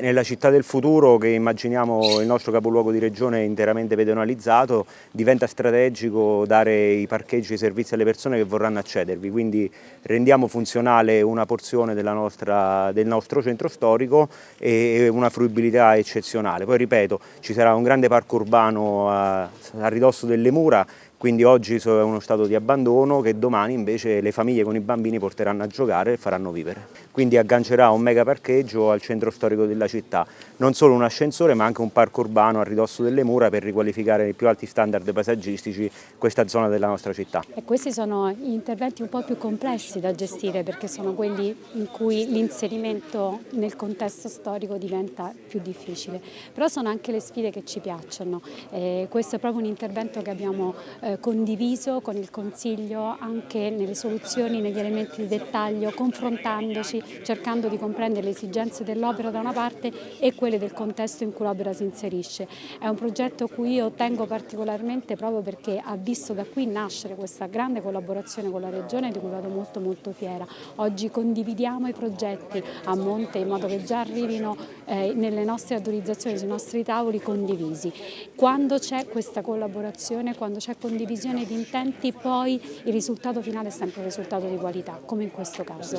Nella città del futuro, che immaginiamo il nostro capoluogo di regione interamente pedonalizzato, diventa strategico dare i parcheggi e i servizi alle persone che vorranno accedervi, quindi rendiamo funzionale una porzione nostra, del nostro centro storico e una fruibilità eccezionale. Poi ripeto, ci sarà un grande parco urbano a, a ridosso delle mura quindi oggi è uno stato di abbandono che domani invece le famiglie con i bambini porteranno a giocare e faranno vivere. Quindi aggancerà un mega parcheggio al centro storico della città, non solo un ascensore ma anche un parco urbano a ridosso delle mura per riqualificare i più alti standard paesaggistici questa zona della nostra città. E questi sono interventi un po' più complessi da gestire perché sono quelli in cui l'inserimento nel contesto storico diventa più difficile, però sono anche le sfide che ci piacciono. Eh, questo è proprio un intervento che abbiamo eh, condiviso con il Consiglio anche nelle soluzioni, negli elementi di dettaglio, confrontandoci, cercando di comprendere le esigenze dell'opera da una parte e quelle del contesto in cui l'opera si inserisce. È un progetto a cui io tengo particolarmente proprio perché ha visto da qui nascere questa grande collaborazione con la Regione di cui vado molto molto fiera. Oggi condividiamo i progetti a monte in modo che già arrivino eh, nelle nostre autorizzazioni, sui nostri tavoli condivisi. Quando c'è questa collaborazione, quando c'è condivisione condivisione di intenti poi il risultato finale è sempre un risultato di qualità, come in questo caso.